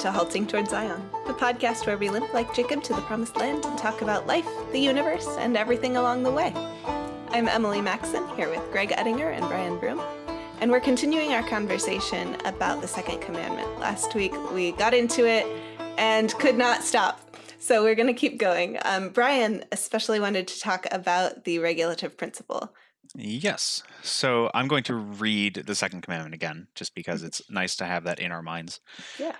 to Halting Toward Zion, the podcast where we limp like Jacob to the promised land and talk about life, the universe, and everything along the way. I'm Emily Maxon, here with Greg Ettinger and Brian Broom, and we're continuing our conversation about the second commandment. Last week we got into it and could not stop. So we're going to keep going. Um, Brian especially wanted to talk about the regulative principle. Yes. So I'm going to read the second commandment again, just because it's nice to have that in our minds. Yeah.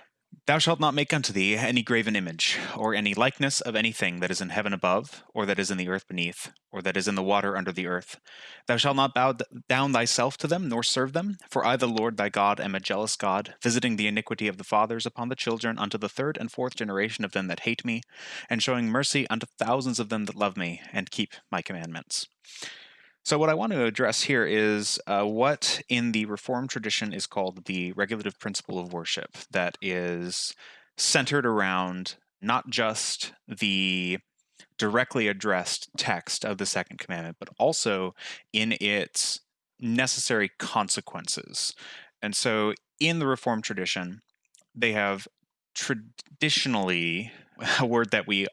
Thou shalt not make unto thee any graven image, or any likeness of anything that is in heaven above, or that is in the earth beneath, or that is in the water under the earth. Thou shalt not bow down thyself to them, nor serve them. For I, the Lord thy God, am a jealous God, visiting the iniquity of the fathers upon the children unto the third and fourth generation of them that hate me, and showing mercy unto thousands of them that love me, and keep my commandments. So, what I want to address here is uh, what in the Reformed tradition is called the regulative principle of worship, that is centered around not just the directly addressed text of the second commandment, but also in its necessary consequences. And so, in the Reformed tradition, they have traditionally a word that we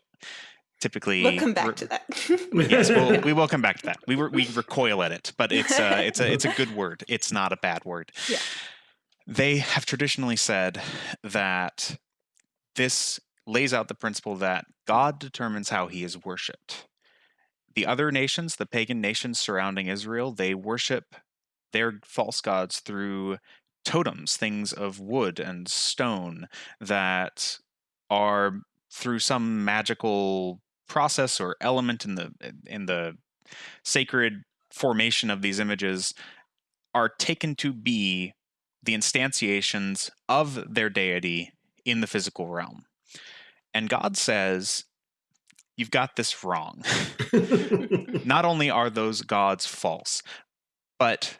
typically we'll come back to that. Yes we'll, we will come back to that. We were, we recoil at it but it's uh, it's a it's a good word. It's not a bad word. Yeah. They have traditionally said that this lays out the principle that god determines how he is worshipped. The other nations the pagan nations surrounding israel they worship their false gods through totems things of wood and stone that are through some magical process or element in the in the sacred formation of these images are taken to be the instantiations of their deity in the physical realm. And God says, You've got this wrong. Not only are those gods false, but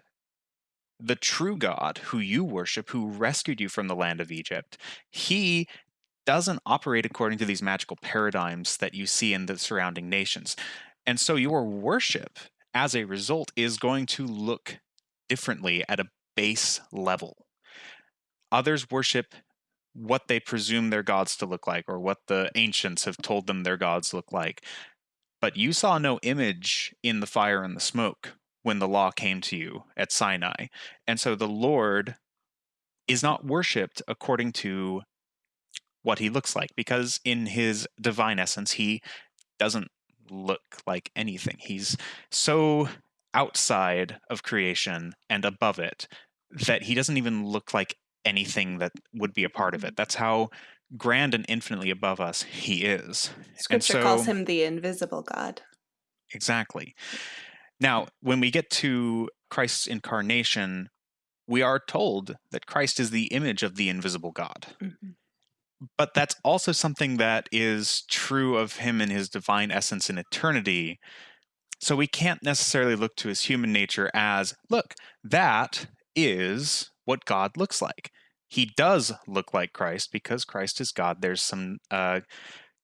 the true God who you worship, who rescued you from the land of Egypt, he doesn't operate according to these magical paradigms that you see in the surrounding nations. And so your worship, as a result, is going to look differently at a base level. Others worship what they presume their gods to look like or what the ancients have told them their gods look like. But you saw no image in the fire and the smoke when the law came to you at Sinai. And so the Lord is not worshiped according to what he looks like because in his divine essence he doesn't look like anything. He's so outside of creation and above it that he doesn't even look like anything that would be a part of it. That's how grand and infinitely above us he is. Scripture so, calls him the invisible god. Exactly. Now when we get to christ's incarnation we are told that christ is the image of the invisible god. Mm-hmm but that's also something that is true of him in his divine essence in eternity. So we can't necessarily look to his human nature as, look, that is what God looks like. He does look like Christ because Christ is God. There's some uh,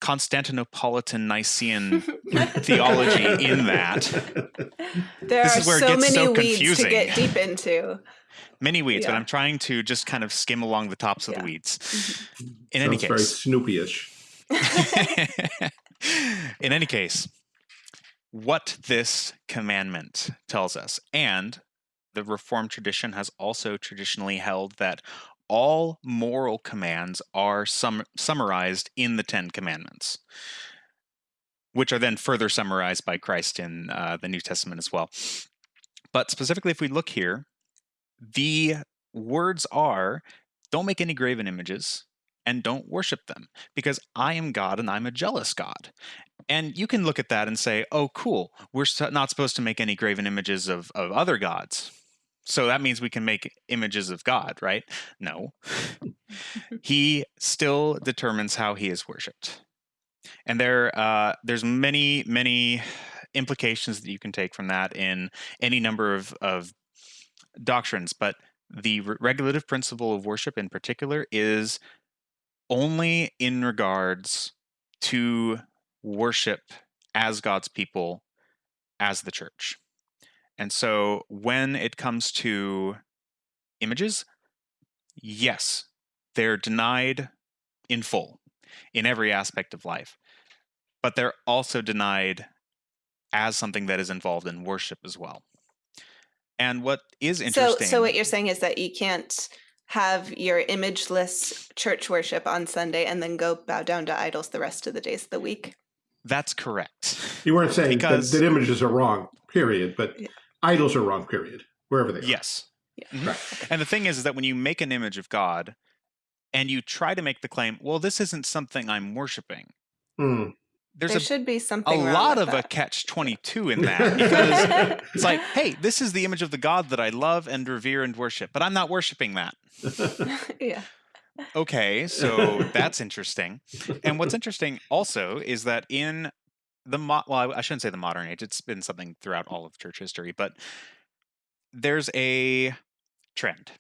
Constantinopolitan Nicene theology in that. There this are is where so it gets many so weeds confusing. to get deep into many weeds, yeah. but I'm trying to just kind of skim along the tops of yeah. the weeds. Mm-hmm. In Sounds any case, very Snoopy-ish. in any case, what this commandment tells us, and the Reformed tradition has also traditionally held that all moral commands are sum- summarized in the Ten Commandments, which are then further summarized by Christ in uh, the New Testament as well. But specifically, if we look here, the words are don't make any graven images and don't worship them because I am God and I'm a jealous God. And you can look at that and say, oh, cool, we're not supposed to make any graven images of, of other gods. So that means we can make images of God, right? No. he still determines how he is worshipped. And there, uh, there's many, many implications that you can take from that in any number of, of doctrines, but the regulative principle of worship in particular is only in regards to worship as God's people, as the church. And so when it comes to images, yes, they're denied in full in every aspect of life. But they're also denied as something that is involved in worship as well. And what is interesting. So, so what you're saying is that you can't have your imageless church worship on Sunday and then go bow down to idols the rest of the days of the week. That's correct. You weren't saying because, that, that, images are wrong, period, but yeah. Idols are wrong, period, wherever they are. Yes. Yeah. Mm -hmm. right. And the thing is, is that when you make an image of God and you try to make the claim, well, this isn't something I'm worshiping. Mm there's there a, should be something a lot of that. a catch 22 in that because it's like hey this is the image of the god that i love and revere and worship but i'm not worshiping that yeah okay so that's interesting and what's interesting also is that in the mo- well i shouldn't say the modern age it's been something throughout all of church history but there's a trend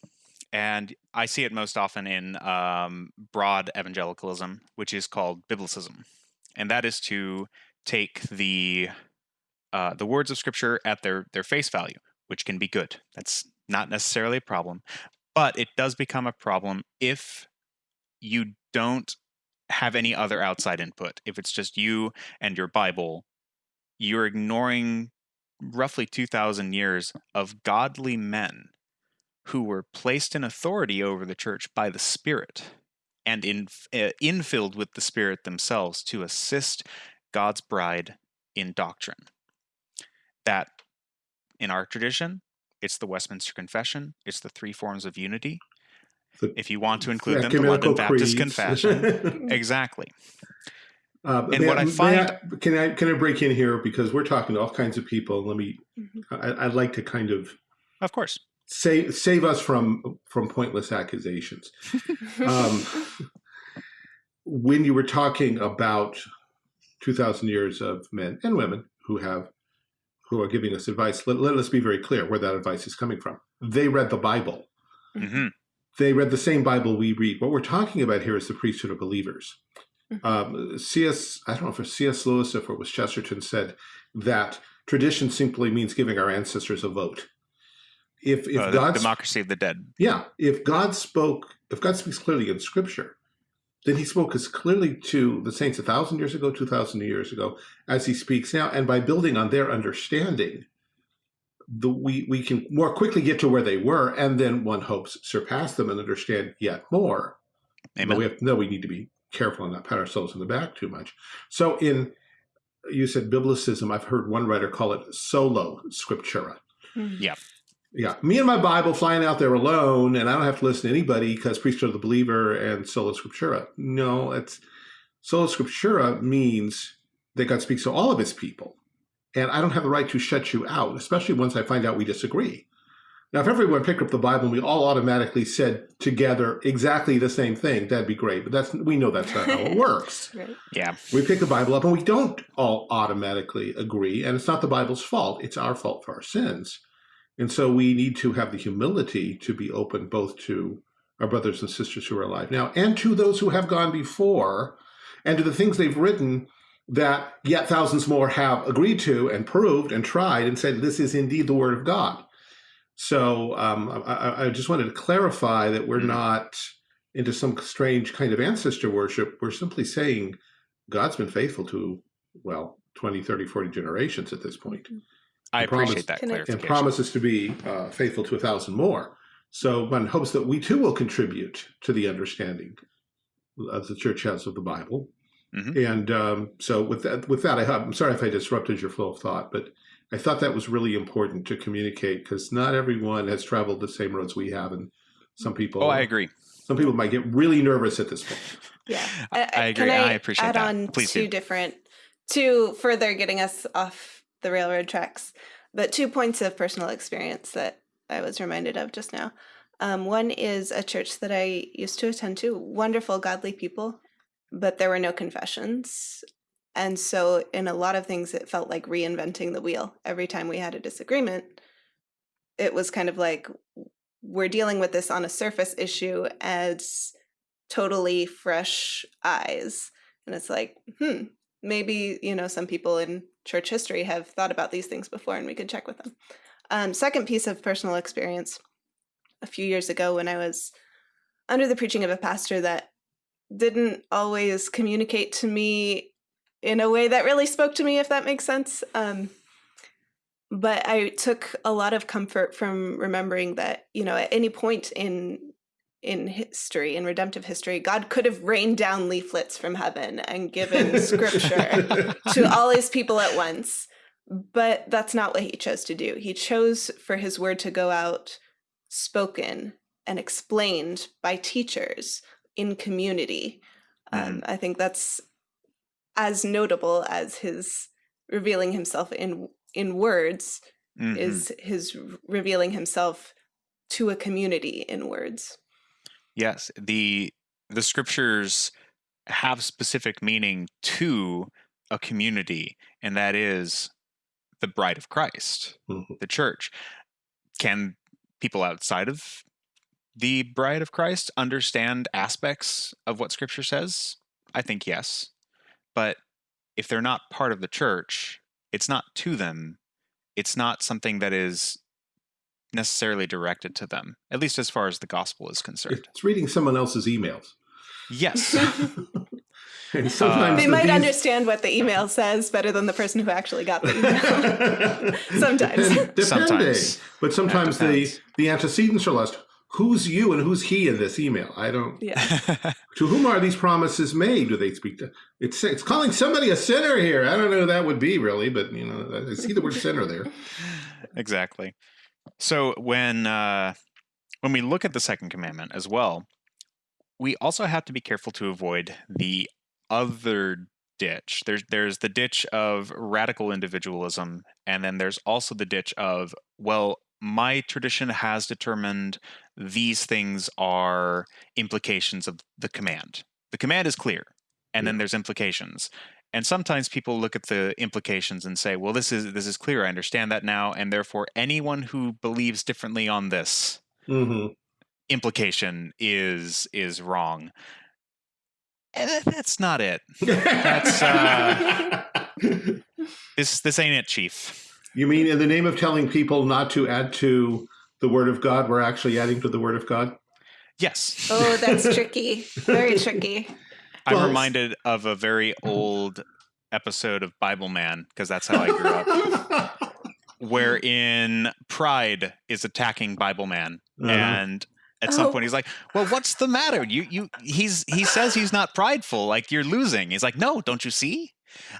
and i see it most often in um, broad evangelicalism which is called biblicism and that is to take the uh, the words of Scripture at their their face value, which can be good. That's not necessarily a problem, but it does become a problem if you don't have any other outside input. If it's just you and your Bible, you're ignoring roughly 2,000 years of godly men who were placed in authority over the church by the Spirit and in, uh, infilled with the Spirit themselves to assist God's bride in doctrine. That, in our tradition, it's the Westminster Confession, it's the three forms of unity. The if you want to include them, the London Baptist Confession. exactly. Uh, and what I, I find, I, can I can I break in here because we're talking to all kinds of people. Let me. Mm -hmm. I, I'd like to kind of. Of course save save us from from pointless accusations. um, when you were talking about two thousand years of men and women who have who are giving us advice, let, let us be very clear where that advice is coming from. They read the Bible. Mm -hmm. They read the same Bible we read. What we're talking about here is the priesthood of believers. Mm-hmm. Um, C.S. I don't know if it was C.S. Lewis or if it was Chesterton said that tradition simply means giving our ancestors a vote if if uh, God democracy of the dead. Yeah, if God spoke, if God speaks clearly in Scripture, then He spoke as clearly to the saints a thousand years ago, two thousand years ago, as He speaks now, and by building on their understanding, the we we can more quickly get to where they were, and then one hopes surpass them and understand yet more. Amen. But we have no, we need to be careful and not pat ourselves in the back too much. So in you said biblicism, I've heard one writer call it solo scriptura. Mm-hmm. Yeah. Yeah, me and my Bible flying out there alone, and I don't have to listen to anybody because priesthood of the believer and sola scriptura. No, it's sola scriptura means that God speaks to all of his people. And I don't have the right to shut you out, especially once I find out we disagree. Now, if everyone picked up the Bible and we all automatically said together exactly the same thing, that'd be great. But that's we know that's not how it works. right. Yeah. We pick the Bible up and we don't all automatically agree. And it's not the Bible's fault. It's our fault for our sins. And so we need to have the humility to be open both to our brothers and sisters who are alive now and to those who have gone before and to the things they've written that yet thousands more have agreed to and proved and tried and said this is indeed the word of God. So um, I, I, just wanted to clarify that we're mm-hmm. not into some strange kind of ancestor worship. We're simply saying God's been faithful to, well, 20, 30, 40 generations at this point. Mm-hmm. I appreciate that clarification. And promises to be uh, faithful to a thousand more. So one hopes that we too will contribute to the understanding of the church has of the Bible. Mm -hmm. And um, so with that, with that, I am sorry if I disrupted your flow of thought, but I thought that was really important to communicate because not everyone has traveled the same roads we have, and some people. Oh, I agree. Some people might get really nervous at this point. Yeah, I, I agree. I, I, appreciate add that. on Please two do. different, two further getting us off the railroad tracks. But two points of personal experience that I was reminded of just now. Um, one is a church that I used to attend to, wonderful, godly people, but there were no confessions. And so, in a lot of things, it felt like reinventing the wheel. Every time we had a disagreement, it was kind of like we're dealing with this on a surface issue as totally fresh eyes. And it's like, hmm, maybe, you know, some people in church history have thought about these things before and we could check with them. Um, second piece of personal experience, a few years ago when I was under the preaching of a pastor that didn't always communicate to me in a way that really spoke to me, if that makes sense. Um, but I took a lot of comfort from remembering that, you know, at any point in in history, in redemptive history, God could have rained down leaflets from heaven and given scripture to all his people at once. But that's not what he chose to do. He chose for his word to go out spoken and explained by teachers in community. Um, I think that's as notable as his revealing himself in in words Mhm. is his revealing himself to a community in words. Yes, the the scriptures have specific meaning to a community, and that is the bride of Christ, Mhm. the church. Can people outside of the bride of Christ understand aspects of what scripture says? I think yes. But if they're not part of the church, it's not to them. It's not something that is necessarily directed to them, at least as far as the gospel is concerned. It's reading someone else's emails. Yes. and uh, sometimes they the- might these- understand what the email says better than the person who actually got the email. Sometimes. Depende. Sometimes. But sometimes the, the antecedents are lost. Who's you and who's he in this email? I don't. yeah. To whom are these promises made? Do they speak to? It's it's calling somebody a sinner here. I don't know who that would be really, but you know, I see the word sinner there. exactly. So when uh, when we look at the second commandment as well, we also have to be careful to avoid the other ditch. There's there's the ditch of radical individualism, and then there's also the ditch of well, my tradition has determined these things are implications of the command. The command is clear, and then there's implications. And sometimes people look at the implications and say, "Well, this is this is clear. I understand that now, and therefore anyone who believes differently on this hmm implication is is wrong." And that's not it. That's, uh, This this ain't it, Chief. you mean in the name of telling people not to add to the word of God, we're actually adding to the word of God? Yes. Oh, that's tricky. Very tricky. I'm Well, reminded of a very old episode of Bible Man because that's how I grew up. wherein pride is attacking Bible Man, Uh-huh. and at some Oh. point he's like, "Well, what's the matter? You you he's he says he's not prideful. Like you're losing." He's like, "No, don't you see?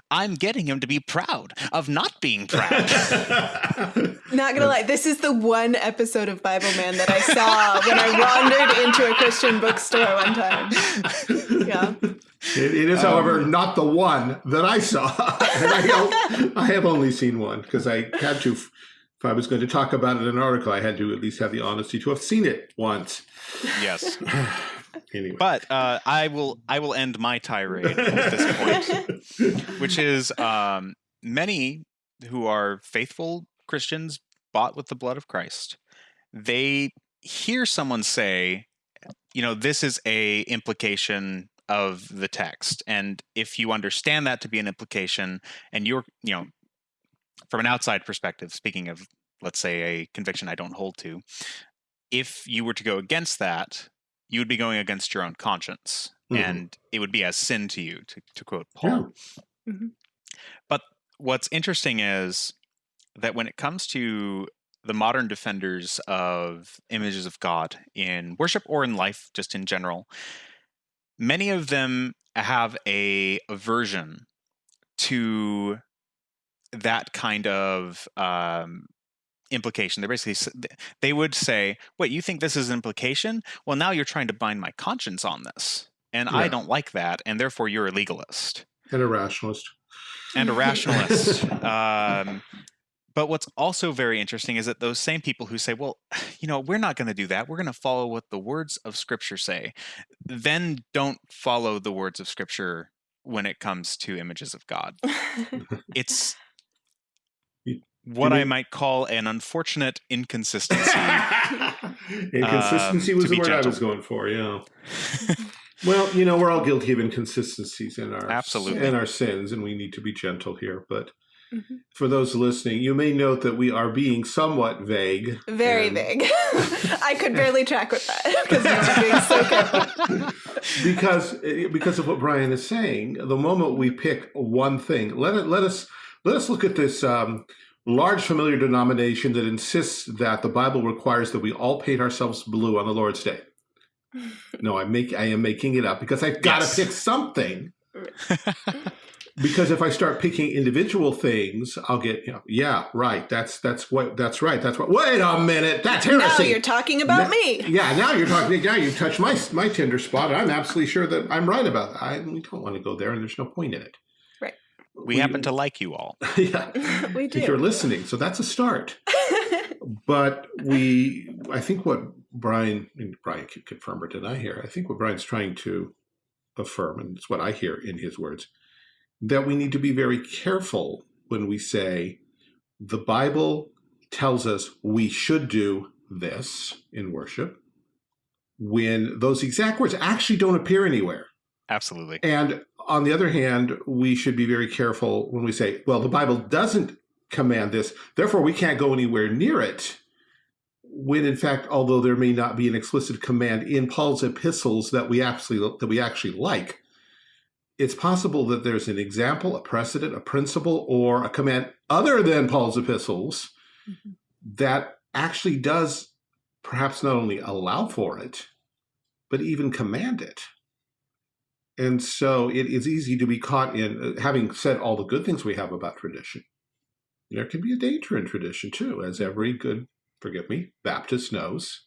I'm getting him to be proud of not being proud." Not gonna lie, this is the one episode of Bible Man that I saw when I wandered into a Christian bookstore one time. Yeah. It, it is, however, Um, not the one that I saw. and I, don't- I have only seen one because I had to, if I was going to talk about it in an article, I had to at least have the honesty to have seen it once. yes, anyway. but uh, I will I will end my tirade at this point. which is um, many who are faithful Christians bought with the blood of Christ. They hear someone say, you know, this is a implication of the text, and if you understand that to be an implication, and you're, you know, from an outside perspective, speaking of, let's say, a conviction I don't hold to, if you were to go against that, you would be going against your own conscience, Mhm. and it would be as sin to you, to, to quote Yeah. But what's interesting is that when it comes to the modern defenders of images of God in worship or in life, just in general, many of them have a aversion to that kind of um, implication. They're basically they would say, "Wait, you think this is an implication? Well, now you're trying to bind my conscience on this, and I don't like that, and therefore you're a legalist." and a rationalist. and a rationalist. um, but what's also very interesting is that those same people who say, well, you know, we're not going to do that. We're going to follow what the words of Scripture say, then don't follow the words of Scripture when it comes to images of God. It's what I might call an unfortunate inconsistency. Inconsistency Um, was the word I was going for, yeah. Well, you know, we're all guilty of inconsistencies in our Absolutely. in our sins, and we need to be gentle here. But Mhm. for those listening, you may note that we are being somewhat vague. Very and- big. I could barely track with that because you were being so careful. because eh, because of what Brian is saying, the moment we pick one thing, let it let us let us look at this um, large familiar denomination that insists that the Bible requires that we all paint ourselves blue on the Lord's Day. No, I make I am making it up because I've got to Yes. pick something. Because if I start picking individual things, I'll get you know, yeah, right. That's that's what that's right. That's what. Wait a minute, that's now you're talking about Now- me. Yeah, now you're talking. Now you've touched my my tender spot. I'm absolutely sure that I'm right about that. I we don't want to go there, and there's no point in it. Right. we happen to like you all. yeah, we do. if you're listening, so that's a start. But we, I think what Brian and Brian could confirm or deny here. I think what Brian's trying to affirm, and it's what I hear in his words, that we need to be very careful when we say the Bible tells us we should do this in worship when those exact words actually don't appear anywhere. Absolutely. And on the other hand, we should be very careful when we say, well, the Bible doesn't command this, therefore we can't go anywhere near it. When in fact, although there may not be an explicit command in Paul's epistles that we actually that we actually like, it's possible that there's an example, a precedent, a principle, or a command other than Paul's epistles Mhm. that actually does perhaps not only allow for it, but even command it. And so it is easy to be caught in, uh, having said all the good things we have about tradition, there can be a danger in tradition too, as every good, forgive me, Baptist knows.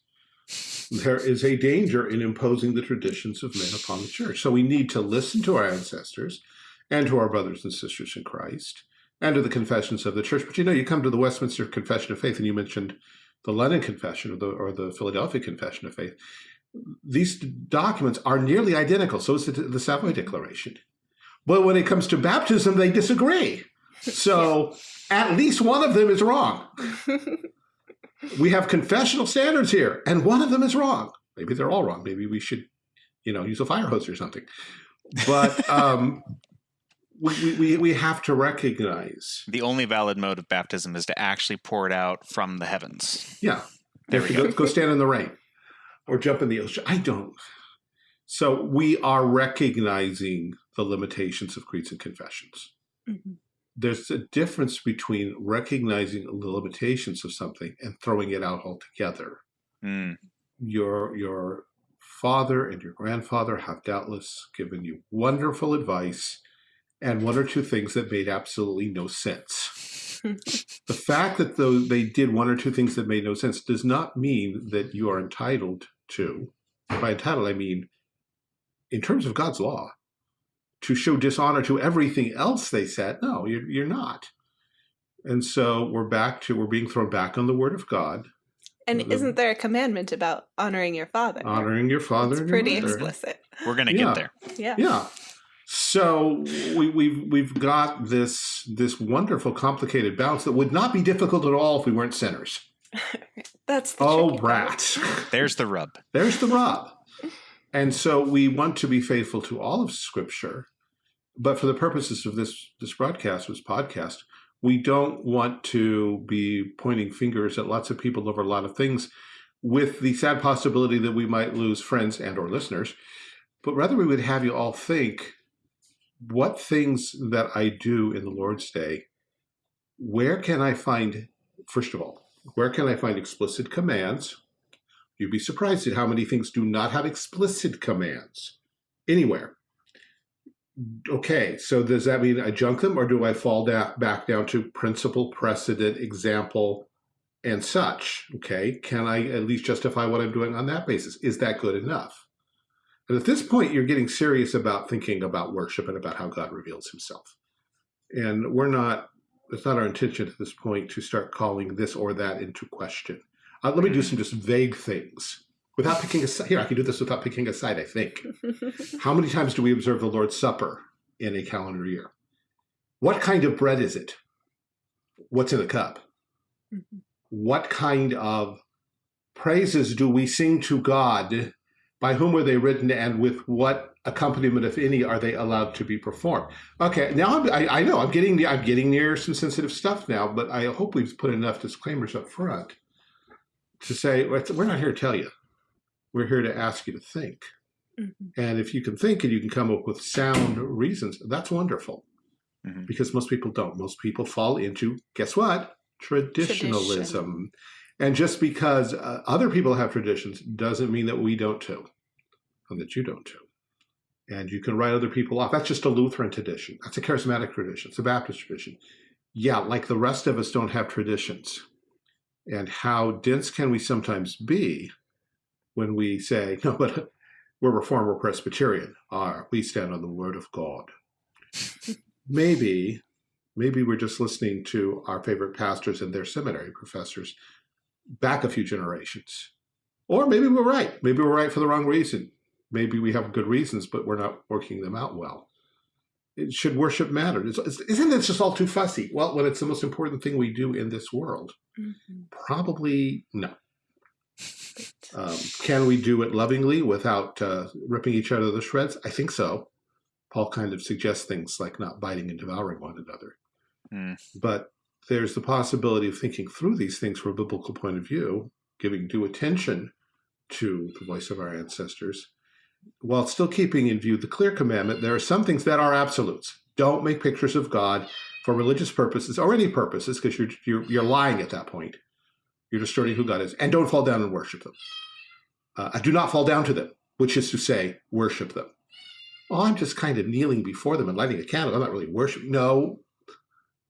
There is a danger in imposing the traditions of men upon the church. So we need to listen to our ancestors and to our brothers and sisters in Christ and to the confessions of the church. But you know, you come to the Westminster Confession of Faith and you mentioned the London Confession or the, or the Philadelphia Confession of Faith these documents are nearly identical. So is the, the Savoy Declaration. But when it comes to baptism, they disagree. So at least one of them is wrong. We have confessional standards here, and one of them is wrong. Maybe they're all wrong. Maybe we should, you know, use a fire hose or something. But um, we, we, we have to recognize, The only valid mode of baptism is to actually pour it out from the heavens. yeah, There we to go. go, go stand in the rain or jump in the ocean. I don't. So we are recognizing the limitations of creeds and confessions. Mhm. There's a difference between recognizing the limitations of something and throwing it out altogether. Mm, Your your father and your grandfather have doubtless given you wonderful advice and one or two things that made absolutely no sense. The fact that though they did one or two things that made no sense does not mean that you are entitled to. By entitled, I mean in terms of God's law, to show dishonor to everything else they said. No, you're, you're not. And so we're back to we're being thrown back on the Word of God, and The- isn't there a commandment about honoring your father? honoring your father. It's pretty mother. explicit. we're gonna Yeah. get there. Yeah. Yeah. So we, we've we've got this this wonderful complicated balance that would not be difficult at all if we weren't sinners. That's the Oh, tricky part. rats. There's the rub. There's the rub. And so we want to be faithful to all of Scripture, but for the purposes of this this broadcast, this podcast, we don't want to be pointing fingers at lots of people over a lot of things, with the sad possibility that we might lose friends and or listeners. But rather, we would have you all think, what things that I do in the Lord's Day, where can I find? First of all, where can I find explicit commands? You'd be surprised at how many things do not have explicit commands anywhere. Okay, so does that mean I junk them or do I fall back down to principle, precedent, example, and such? Okay, can I at least justify what I'm doing on that basis? Is that good enough? And at this point, you're getting serious about thinking about worship and about how God reveals himself. And we're not, it's not our intention at this point to start calling this or that into question. Uh, let me do some just vague things without picking a side. Here, I can do this without picking a side, I think. How many times do we observe the Lord's Supper in a calendar year? What kind of bread is it? What's in the cup? Mhm. What kind of praises do we sing to God? By whom were they written, and with what accompaniment, if any, are they allowed to be performed? Okay, now I'm, I, I know I'm getting I'm getting near some sensitive stuff now, but I hope we've put enough disclaimers up front to say we're not here to tell you. We're here to ask you to think. Mm -hmm. And if you can think and you can come up with sound reasons, that's wonderful. Mm -hmm. Because most people don't. Most people fall into, guess what? Traditionalism. Tradition. And just because uh, other people have traditions doesn't mean that we don't too, and that you don't too. And you can write other people off. That's just a Lutheran tradition. That's a charismatic tradition. It's a Baptist tradition. Yeah, like the rest of us don't have traditions. And how dense can we sometimes be when we say, no, but we're Reformed, we're Presbyterian. Ah, we stand on the word of God. maybe, maybe we're just listening to our favorite pastors and their seminary professors back a few generations. Or maybe we're right. Maybe we're right for the wrong reason. Maybe we have good reasons, but we're not working them out well. It should worship matter? Isn't this just all too fussy? Well, when it's the most important thing we do in this world, mm -hmm. probably no. Um, can we do it lovingly without uh, ripping each other to shreds? I think so. Paul kind of suggests things like not biting and devouring one another. Mm. But there's the possibility of thinking through these things from a biblical point of view, giving due attention to the voice of our ancestors, while still keeping in view the clear commandment, there are some things that are absolutes. Don't make pictures of God for religious purposes or any purposes, because you're, you're, you're lying at that point. You're distorting who God is. And don't fall down and worship them. Uh, I do not fall down to them, which is to say, worship them. Well, I'm just kind of kneeling before them and lighting a candle. I'm not really worshiping. No,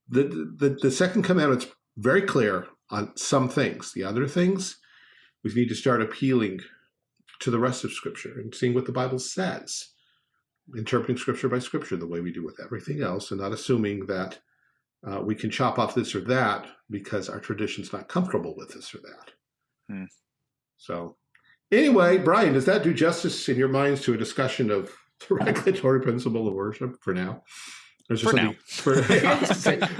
the, the, the second commandment's very clear on some things. The other things, we need to start appealing to the rest of Scripture and seeing what the Bible says, interpreting Scripture by Scripture the way we do with everything else, and not assuming that uh, we can chop off this or that because our tradition's not comfortable with this or that. Hmm. So anyway, Brian, does that do justice in your minds to a discussion of the regulatory principle of worship for now? For now. For,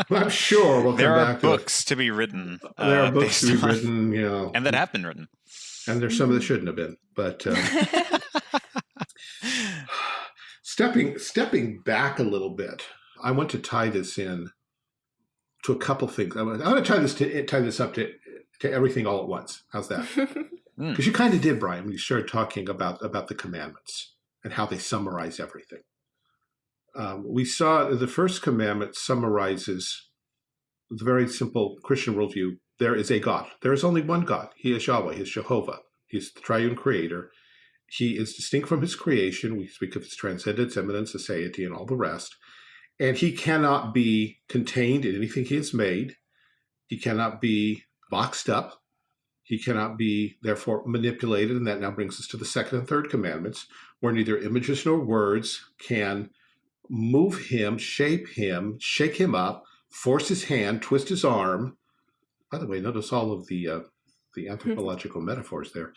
I'm sure we'll there are books to, to, be written. Uh, there are books to be on, written, you know, and that have been written. And there's some that shouldn't have been, but um, stepping stepping back a little bit, I want to tie this in to a couple things. I want, I want to tie this to tie this up to to everything all at once. How's that? Because mm. you kind of did, Brian, when you started talking about about the commandments and how they summarize everything. Um, we saw the first commandment summarizes the very simple Christian worldview. There is a God. There is only one God. He is Yahweh. He is Jehovah. He is the triune creator. He is distinct from his creation. We speak of his transcendence, immanence, aseity, and all the rest. And he cannot be contained in anything he has made. He cannot be boxed up. He cannot be, therefore, manipulated. And that now brings us to the second and third commandments, where neither images nor words can move him, shape him, shake him up, force his hand, twist his arm. By the way, notice all of the uh, the anthropological metaphors there.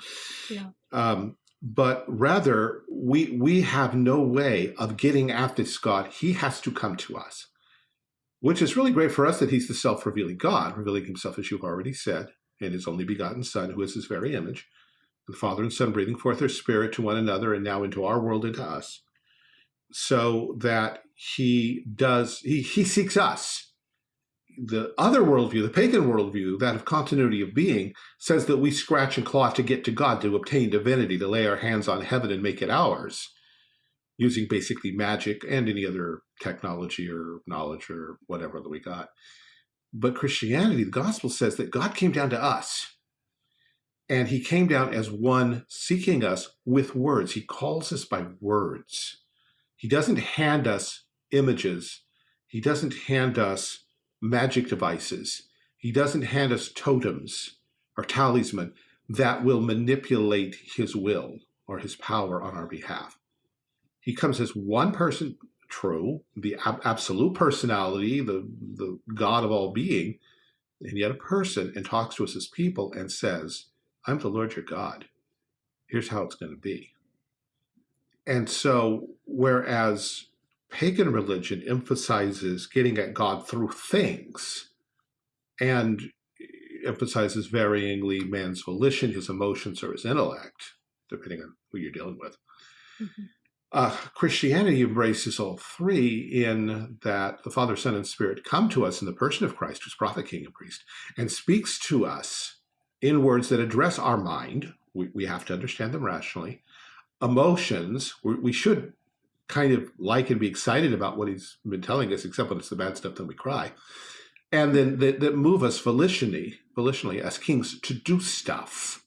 Yeah. Um, but rather, we we have no way of getting at this God. He has to come to us, which is really great for us that he's the self-revealing God, revealing himself, as you've already said, and his only begotten Son, who is his very image. The Father and Son breathing forth their spirit to one another and now into our world and to us so that he does, he, he seeks us. The other worldview, the pagan worldview, that of continuity of being, says that we scratch and claw to get to God, to obtain divinity, to lay our hands on heaven and make it ours, using basically magic and any other technology or knowledge or whatever that we got. But Christianity, the gospel says that God came down to us. And he came down as one seeking us with words. He calls us by words. He doesn't hand us images. He doesn't hand us magic devices. He doesn't hand us totems or talisman that will manipulate his will or his power on our behalf. He comes as one person, true, the ab absolute personality, the, the God of all being, and yet a person, and talks to us as people and says, I'm the Lord your God. Here's how it's going to be. And so, whereas pagan religion emphasizes getting at God through things and emphasizes varyingly man's volition, his emotions, or his intellect, depending on who you're dealing with. Mm -hmm. uh, Christianity embraces all three in that the Father, Son, and Spirit come to us in the person of Christ, who's prophet, king, and priest, and speaks to us in words that address our mind. We, we have to understand them rationally, emotions, we should kind of like and be excited about what he's been telling us, except when it's the bad stuff, then we cry. And then that, that move us volitionally, volitionally as kings to do stuff.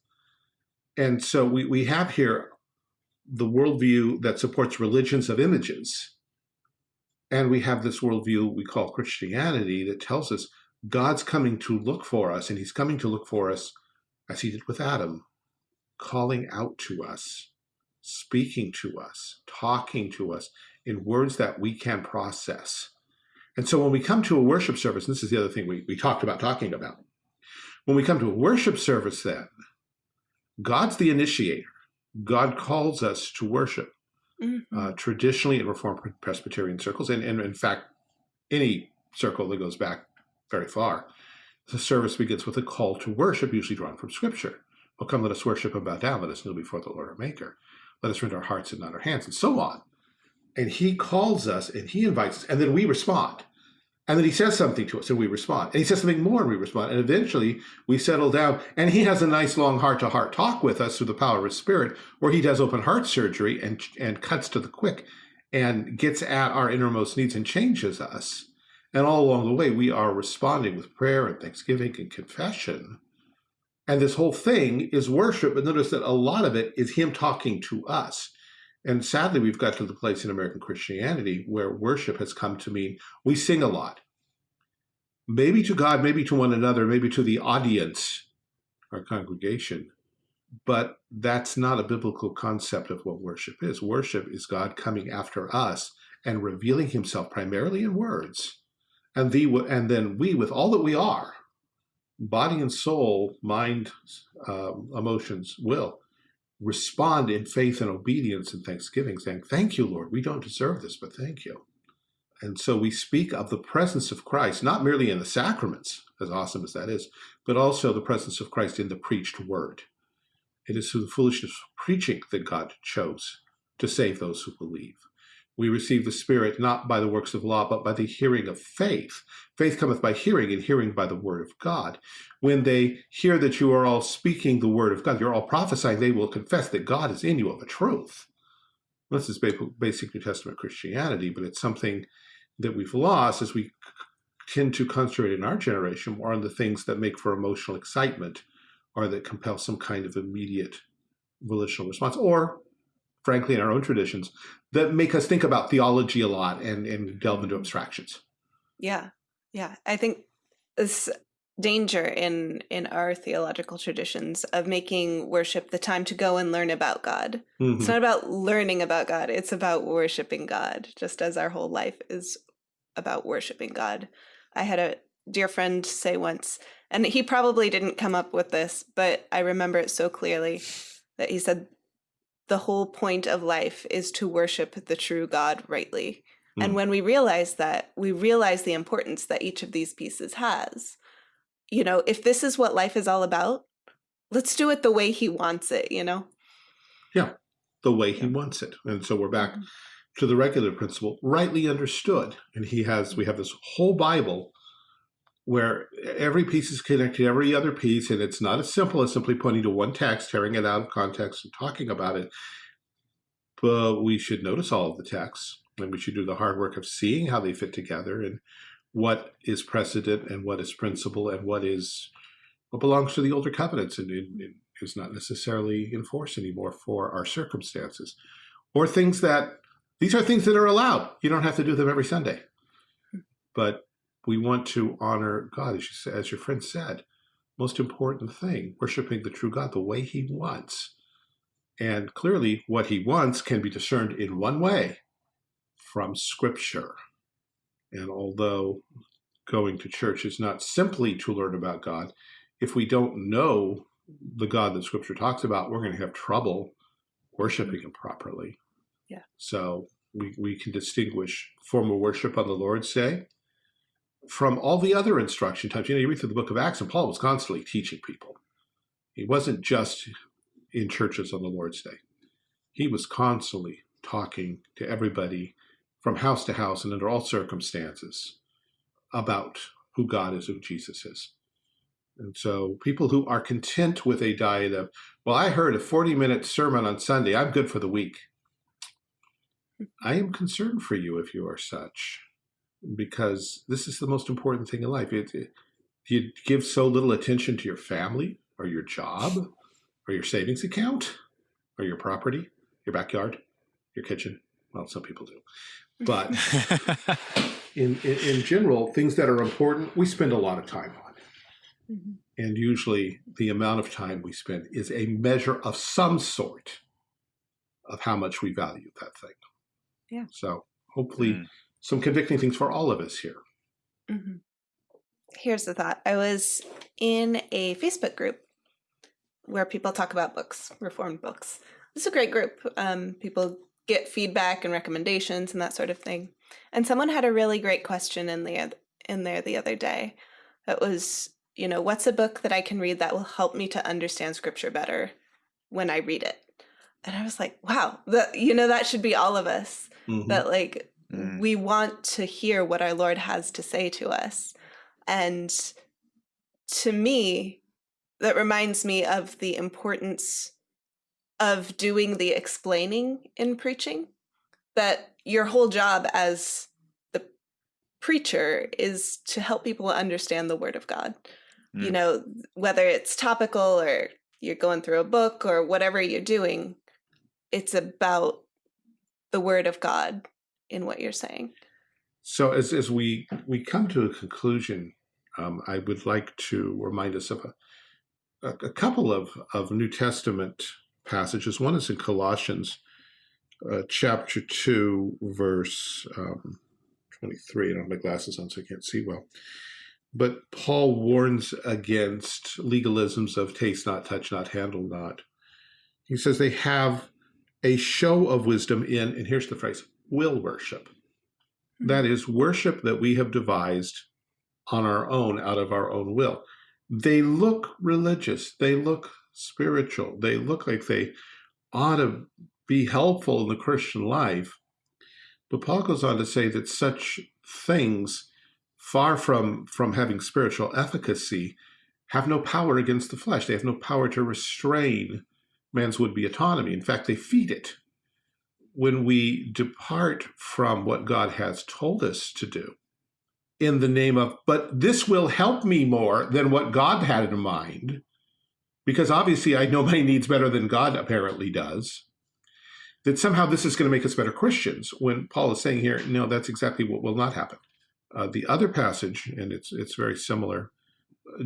And so we, we have here the worldview that supports religions of images. And we have this worldview we call Christianity that tells us God's coming to look for us, and he's coming to look for us as he did with Adam, calling out to us, speaking to us, talking to us in words that we can process. And so when we come to a worship service, and this is the other thing we, we talked about talking about, when we come to a worship service then, God's the initiator. God calls us to worship. Mm -hmm. uh, traditionally in Reformed Presbyterian circles, and, and in fact, any circle that goes back very far, the service begins with a call to worship, usually drawn from Scripture. Well, come, let us worship and bow down. Let us kneel before the Lord our Maker. Let us rend our hearts and not our hands, and so on. And he calls us and he invites us, and then we respond. And then he says something to us and we respond. And he says something more and we respond. And eventually we settle down and he has a nice long heart-to-heart talk with us through the power of his spirit where he does open heart surgery and, and cuts to the quick and gets at our innermost needs and changes us. And all along the way, we are responding with prayer and thanksgiving and confession. And this whole thing is worship, but notice that a lot of it is him talking to us. And sadly, we've got to the place in American Christianity where worship has come to mean we sing a lot. Maybe to God, maybe to one another, maybe to the audience, our congregation. But that's not a biblical concept of what worship is. Worship is God coming after us and revealing himself primarily in words and the and then we with all that we are body and soul mind um, emotions will respond in faith and obedience and thanksgiving saying thank you lord. We don't deserve this but thank you. And so we speak of the presence of christ not merely in the sacraments as awesome as that is but also the presence of christ in the preached word. It is through the foolishness of preaching that god chose to save those who believe we receive the Spirit not by the works of law, but by the hearing of faith. Faith cometh by hearing, and hearing by the word of God. When they hear that you are all speaking the word of God, you're all prophesying, they will confess that God is in you of a truth. This is basic New Testament Christianity, but it's something that we've lost as we tend to concentrate in our generation more on the things that make for emotional excitement or that compel some kind of immediate volitional response, or frankly, in our own traditions, that make us think about theology a lot and, and delve into abstractions. Yeah. Yeah. I think this danger in in our theological traditions of making worship the time to go and learn about God. Mm -hmm. It's not about learning about God, it's about worshiping God, just as our whole life is about worshiping God. I had a dear friend say once, and he probably didn't come up with this, but I remember it so clearly that he said the whole point of life is to worship the true God rightly. Mm. And hmm. when we realize that, we realize the importance that each of these pieces has. You know, if this is what life is all about, let's do it the way he wants it, you know? Yeah, the way he wants it. And so we're back mm -hmm. to the regular principle, rightly understood. And he has, we have this whole Bible where every piece is connected to every other piece, and it's not as simple as simply pointing to one text, tearing it out of context, and talking about it. But we should notice all of the texts, and we should do the hard work of seeing how they fit together and what is precedent and what is principle and what is what belongs to the older covenants and, and, and is not necessarily enforced anymore for our circumstances, or things that these are things that are allowed. You don't have to do them every Sunday, but we want to honor God, as, you, as your friend said. Most important thing, worshiping the true God the way he wants. And clearly, what he wants can be discerned in one way from Scripture. And although going to church is not simply to learn about God, if we don't know the God that Scripture talks about, we're going to have trouble worshiping him properly. Yeah. So we, we can distinguish formal worship on the Lord's Day from all the other instruction times. You know, you read through the book of Acts, and Paul was constantly teaching people. He wasn't just in churches on the Lord's Day. He was constantly talking to everybody from house to house and under all circumstances about who God is, who Jesus is. And so people who are content with a diet of, well, I heard a 40 minute sermon on Sunday, I'm good for the week. I am concerned for you if you are such, because this is the most important thing in life. It, it, you give so little attention to your family or your job or your savings account or your property, your backyard, your kitchen. Well, some people do. But in, in, in general, things that are important, we spend a lot of time on. Mm -hmm. And usually the amount of time we spend is a measure of some sort of how much we value that thing. Yeah. So hopefully mm. Some convicting things for all of us here. Mm -hmm. Here's the thought. I was in a Facebook group where people talk about books, reformed books. It's a great group. Um, people get feedback and recommendations and that sort of thing. And someone had a really great question in the in there the other day. That was, you know, what's a book that I can read that will help me to understand scripture better when I read it? And I was like, wow, that you know that should be all of us. Mm -hmm. That like mm. we want to hear what our Lord has to say to us. And to me, that reminds me of the importance of doing the explaining in preaching that your whole job as the preacher is to help people understand the word of God. Mm. You know, whether it's topical or you're going through a book or whatever you're doing, it's about the word of God in what you're saying. So as, as we, we come to a conclusion, um, I would like to remind us of a, a, couple of, of New Testament passages. One is in Colossians uh, chapter 2, verse um, 23. I don't have my glasses on, so I can't see well. But Paul warns against legalisms of taste not, touch not, handle not. He says they have a show of wisdom in, and here's the phrase, will worship. Hmm. That is worship that we have devised on our own, out of our own will. They look religious. They look spiritual. They look like they ought to be helpful in the Christian life. But Paul goes on to say that such things, far from, from having spiritual efficacy, have no power against the flesh. They have no power to restrain man's would-be autonomy. In fact, they feed it. When we depart from what God has told us to do in the name of, but this will help me more than what God had in mind, because obviously I know my needs better than God apparently does, that somehow this is going to make us better Christians, when Paul is saying here, no, that's exactly what will not happen. Uh, the other passage, and it's, it's very similar,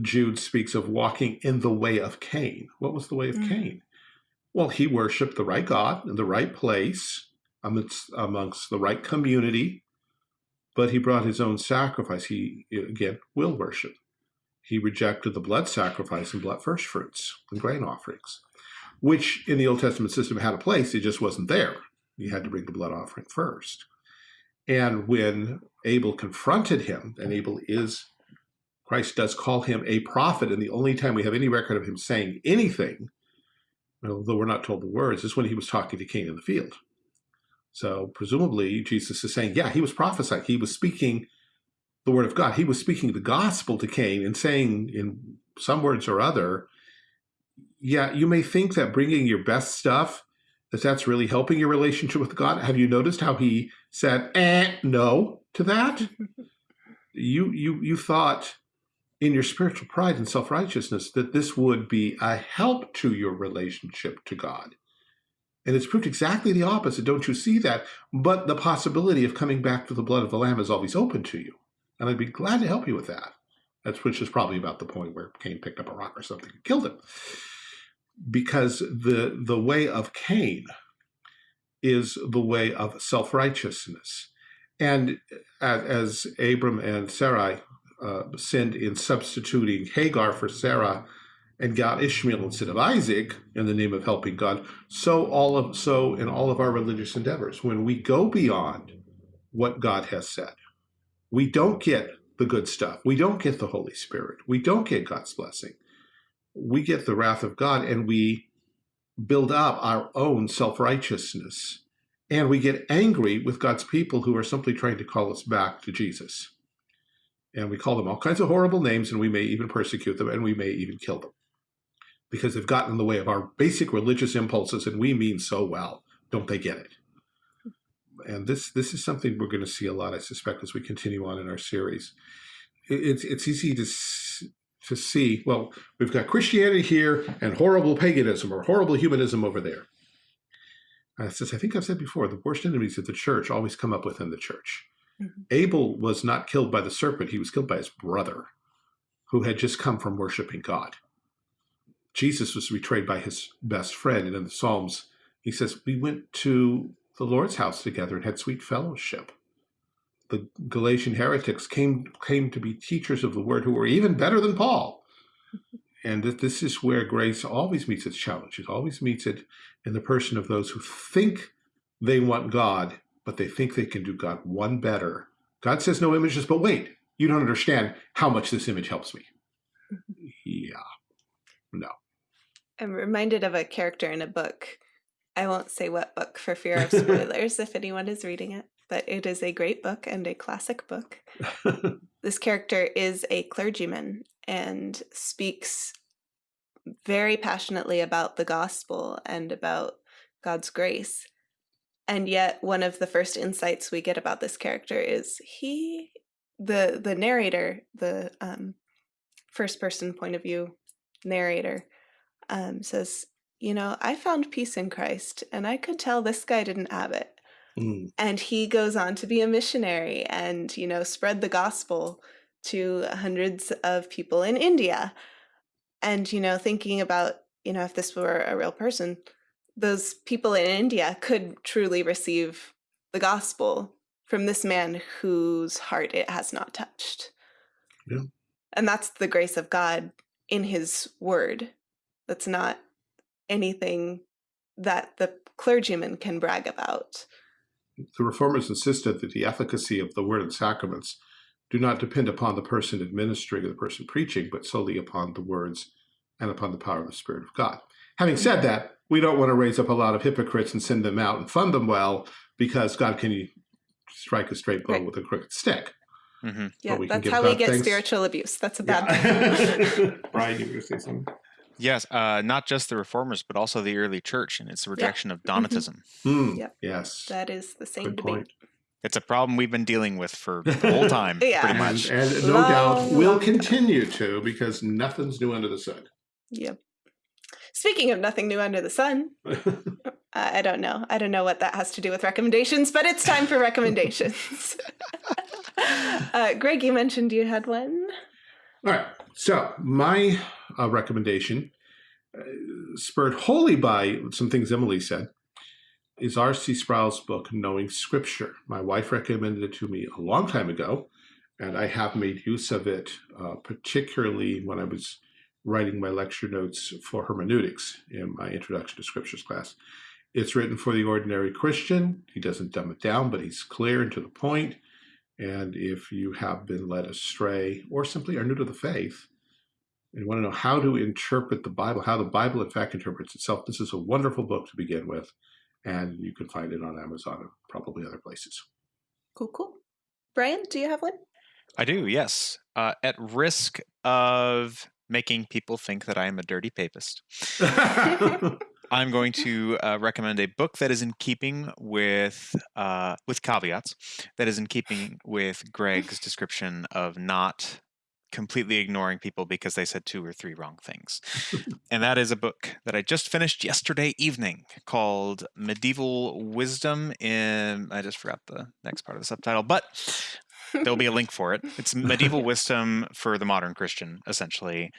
Jude speaks of walking in the way of Cain. What was the way of mm -hmm. Cain? Well, he worshiped the right God in the right place, amongst, amongst the right community, but he brought his own sacrifice. He, again, will worship. He rejected the blood sacrifice and blood first fruits and grain offerings, which in the Old Testament system had a place, it just wasn't there. You had to bring the blood offering first. And when Abel confronted him, and Abel is, Christ does call him a prophet, and the only time we have any record of him saying anything, although we're not told the words, is when he was talking to Cain in the field. So presumably Jesus is saying, yeah, he was prophesying. He was speaking the word of God. He was speaking the gospel to Cain and saying in some words or other, yeah, you may think that bringing your best stuff, that that's really helping your relationship with God. Have you noticed how he said, eh, no to that? you, you, you thought in your spiritual pride and self-righteousness that this would be a help to your relationship to God. And it's proved exactly the opposite. Don't you see that? But the possibility of coming back to the blood of the Lamb is always open to you. And I'd be glad to help you with that. That's which is probably about the point where Cain picked up a rock or something and killed him. Because the, the way of Cain is the way of self-righteousness. And as Abram and Sarai uh, sinned in substituting Hagar for Sarah and got Ishmael instead of Isaac in the name of helping God, so all of so in all of our religious endeavors, when we go beyond what God has said, we don't get the good stuff. We don't get the Holy Spirit. We don't get God's blessing. We get the wrath of God and we build up our own self-righteousness. And we get angry with God's people who are simply trying to call us back to Jesus. And we call them all kinds of horrible names, and we may even persecute them, and we may even kill them because they've gotten in the way of our basic religious impulses, and we mean so well. Don't they get it? And this this is something we're going to see a lot, I suspect, as we continue on in our series. It's it's easy to to see. Well, we've got Christianity here and horrible paganism or horrible humanism over there. Uh, as I think I've said before, the worst enemies of the church always come up within the church. Mm -hmm. Abel was not killed by the serpent; he was killed by his brother, who had just come from worshiping God. Jesus was betrayed by his best friend, and in the Psalms, he says, "We went to the Lord's house together and had sweet fellowship." The Galatian heretics came came to be teachers of the word who were even better than Paul. And this is where grace always meets its challenge. It always meets it in the person of those who think they want God, but they think they can do God one better. God says no images, but wait, you don't understand how much this image helps me. Mm-hmm. Yeah, no. I'm reminded of a character in a book. I won't say what book for fear of spoilers if anyone is reading it, but it is a great book and a classic book. this character is a clergyman and speaks very passionately about the gospel and about God's grace. And yet one of the first insights we get about this character is he the the narrator, the um, first person point of view narrator um, says, you know, I found peace in Christ and I could tell this guy didn't have it. Mm. And he goes on to be a missionary and, you know, spread the gospel to hundreds of people in India. And, you know, thinking about, you know, if this were a real person, those people in India could truly receive the gospel from this man whose heart it has not touched. Yeah. And that's the grace of God in his word. That's not anything that the clergyman can brag about. The reformers insisted that the efficacy of the word and sacraments do not depend upon the person administering or the person preaching, but solely upon the words and upon the power of the Spirit of God. Having said mm-hmm. that, we don't want to raise up a lot of hypocrites and send them out and fund them well because God can strike a straight blow right. with a crooked stick. Mm -hmm. Yeah, that's how God we get thanks. spiritual abuse. That's a bad yeah. thing. Brian, you were going to say something? Yes, uh, not just the reformers, but also the early church and its rejection of mm-hmm. Donatism. Mm, yep. Yes. That is the same Good debate. Point. It's a problem we've been dealing with for the whole time, yeah. pretty much. And, and no long, doubt will continue to because nothing's new under the sun. Yep. Speaking of nothing new under the sun, I don't know. I don't know what that has to do with recommendations, but it's time for recommendations. uh, Greg, you mentioned you had one. All right. So my uh, recommendation, uh, spurred wholly by some things Emily said, is R.C. Sproul's book, Knowing Scripture. My wife recommended it to me a long time ago, and I have made use of it, uh, particularly when I was writing my lecture notes for hermeneutics in my Introduction to Scriptures class. It's written for the ordinary Christian. He doesn't dumb it down, but he's clear and to the point. And if you have been led astray or simply are new to the faith and want to know how to interpret the Bible, how the Bible in fact interprets itself, this is a wonderful book to begin with. And you can find it on Amazon and probably other places. Cool, cool. Brian, do you have one? I do, yes. Uh, at risk of making people think that I am a dirty papist. I'm going to uh, recommend a book that is in keeping with uh, with caveats, that is in keeping with Greg's description of not completely ignoring people because they said two or three wrong things. and that is a book that I just finished yesterday evening called Medieval Wisdom in I just forgot the next part of the subtitle, but there'll be a link for it. It's Medieval Wisdom for the Modern Christian, essentially.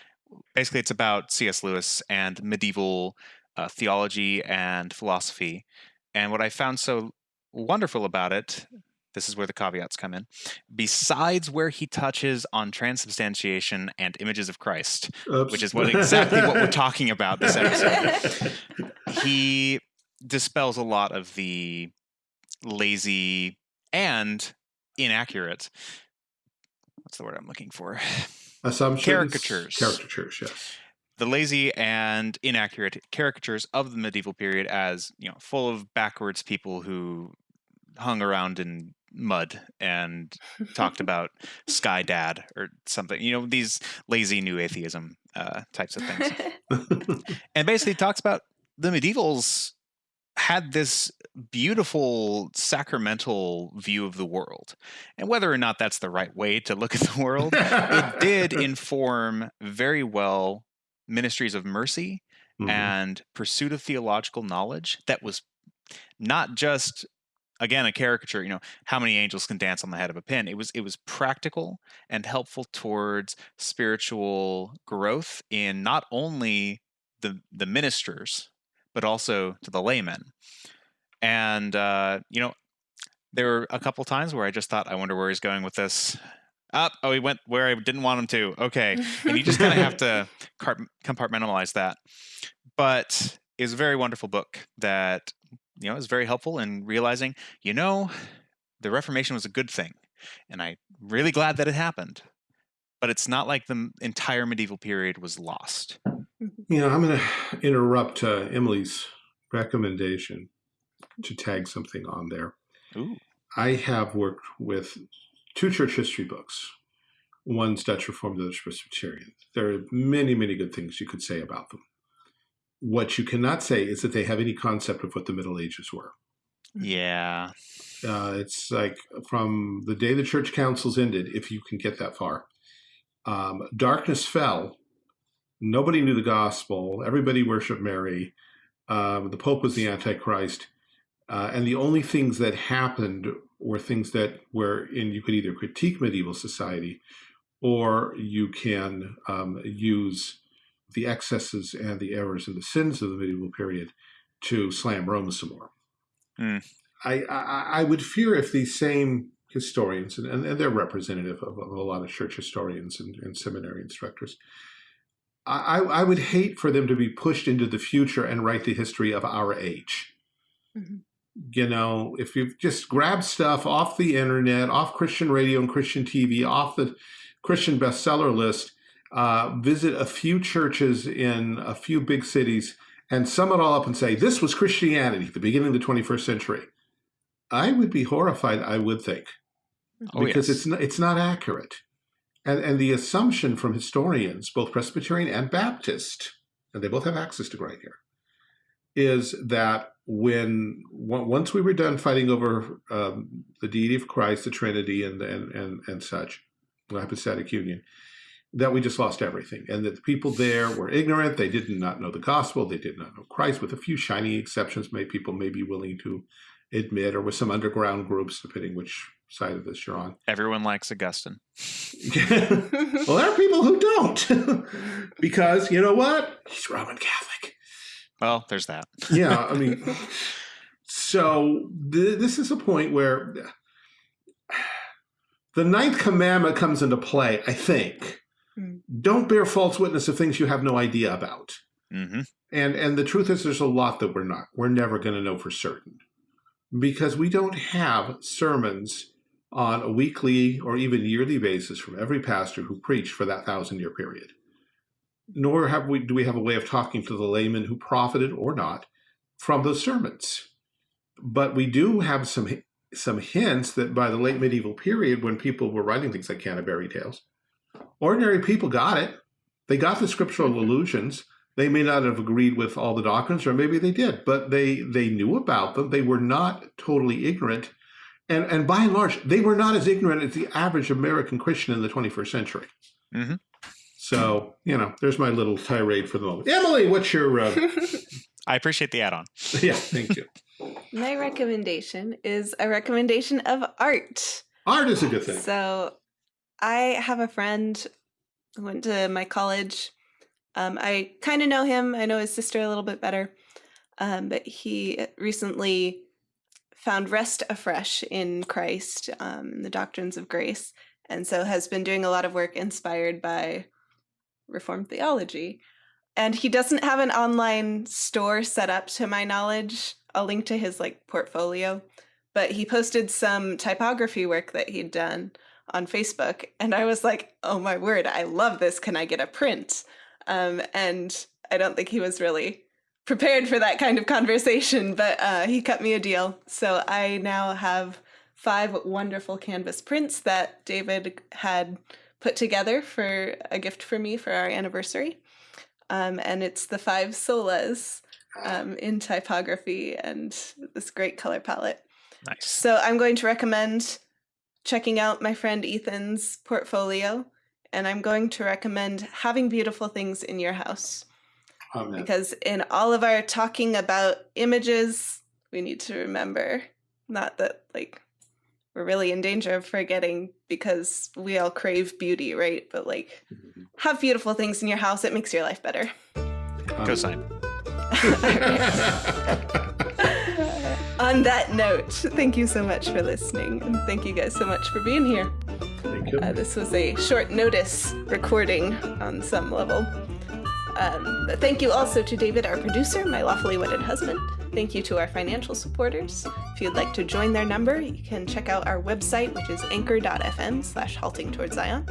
Basically, it's about C.S. Lewis and medieval uh, theology and philosophy. And what I found so wonderful about it, this is where the caveats come in, besides where he touches on transubstantiation and images of Christ, Oops. which is what exactly what we're talking about this episode, he dispels a lot of the lazy and inaccurate what's the word I'm looking for? Assumptions. Caricatures. Caricatures, yes the lazy and inaccurate caricatures of the medieval period as you know full of backwards people who hung around in mud and talked about Sky Dad or something. You know, these lazy new atheism uh, types of things. and basically talks about the medievals had this beautiful sacramental view of the world. And whether or not that's the right way to look at the world, it did inform very well ministries of mercy mm-hmm. and pursuit of theological knowledge that was not just again a caricature you know how many angels can dance on the head of a pin it was it was practical and helpful towards spiritual growth in not only the the ministers but also to the laymen and uh, you know there were a couple times where i just thought i wonder where he's going with this up oh, oh he went where i didn't want him to okay and you just kind of have to compartmentalize that but it's a very wonderful book that you know, is very helpful in realizing, you know, the Reformation was a good thing. And I'm really glad that it happened. But it's not like the entire medieval period was lost. You know, I'm going to interrupt uh, Emily's recommendation to tag something on there. Ooh. I have worked with two church history books. One's Dutch Reformed, the other's Presbyterian. There are many, many good things you could say about them. What you cannot say is that they have any concept of what the Middle Ages were. Yeah. Uh, it's like from the day the church councils ended, if you can get that far, um, darkness fell. Nobody knew the gospel. Everybody worshiped Mary. Um, the Pope was the Antichrist. Uh, and the only things that happened were things that were in, you could either critique medieval society or you can um, use the excesses and the errors and the sins of the medieval period to slam Rome some more. Mm. I, I, I would fear if these same historians, and, and they're representative of, of, a lot of church historians and, and seminary instructors, I, I, would hate for them to be pushed into the future and write the history of our age. Mm-hmm. You know, if you just grab stuff off the internet, off Christian radio and Christian TV, off the Christian bestseller list, uh, visit a few churches in a few big cities and sum it all up and say, this was Christianity, the beginning of the 21st century, I would be horrified, I would think, oh, because yes. it's, not, it's not accurate. And, and the assumption from historians, both Presbyterian and Baptist, and they both have access to right here, is that when once we were done fighting over um, the deity of Christ, the Trinity, and and and, and such, the hypostatic union, that we just lost everything and that the people there were ignorant. They did not know the gospel. They did not know Christ, with a few shining exceptions made people may be willing to admit, or with some underground groups, depending which side of this you're on. Everyone likes Augustine. well, there are people who don't because you know what? He's Roman Catholic. Well, there's that. yeah, I mean, so th this is a point where the ninth commandment comes into play, I think Mm. Don't bear false witness of things you have no idea about. Mm -hmm. And and the truth is, there's a lot that we're not. We're never going to know for certain because we don't have sermons on a weekly or even yearly basis from every pastor who preached for that thousand year period. Nor have we do we have a way of talking to the layman who profited or not from those sermons. But we do have some some hints that by the late medieval period, when people were writing things like Canterbury Tales, Ordinary people got it. They got the scriptural allusions. They may not have agreed with all the doctrines, or maybe they did, but they they knew about them. They were not totally ignorant. And, and by and large, they were not as ignorant as the average American Christian in the 21st century. Mm -hmm. So, you know, there's my little tirade for the moment. Emily, what's your... Uh... I appreciate the add-on. yeah, thank you. My recommendation is a recommendation of art. Art is a good thing. So I have a friend who went to my college. Um, I kind of know him. I know his sister a little bit better. Um, but he recently found rest afresh in Christ, um, the doctrines of grace, and so has been doing a lot of work inspired by Reformed theology. And he doesn't have an online store set up to my knowledge. I'll link to his like portfolio, but he posted some typography work that he'd done on Facebook. And I was like, oh my word, I love this. Can I get a print? Um, and I don't think he was really prepared for that kind of conversation, but uh, he cut me a deal. So I now have five wonderful canvas prints that David had put together for a gift for me for our anniversary. Um, and it's the five solas um, in typography and this great color palette. Nice. So I'm going to recommend checking out my friend Ethan's portfolio, and I'm going to recommend having beautiful things in your house. Amen. Because in all of our talking about images, we need to remember not that like we're really in danger of forgetting because we all crave beauty, right? But like have beautiful things in your house, it makes your life better. Cosign. On that note, thank you so much for listening, and thank you guys so much for being here. Thank you. Uh, this was a short notice recording on some level. Um, but thank you also to David, our producer, my lawfully wedded husband. Thank you to our financial supporters. If you'd like to join their number, you can check out our website, which is anchor.fm slash halting towards Zion.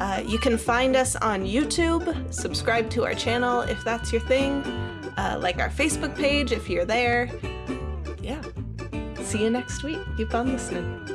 Uh, you can find us on YouTube, subscribe to our channel if that's your thing, uh, like our Facebook page if you're there. Yeah. See you next week. Keep on listening.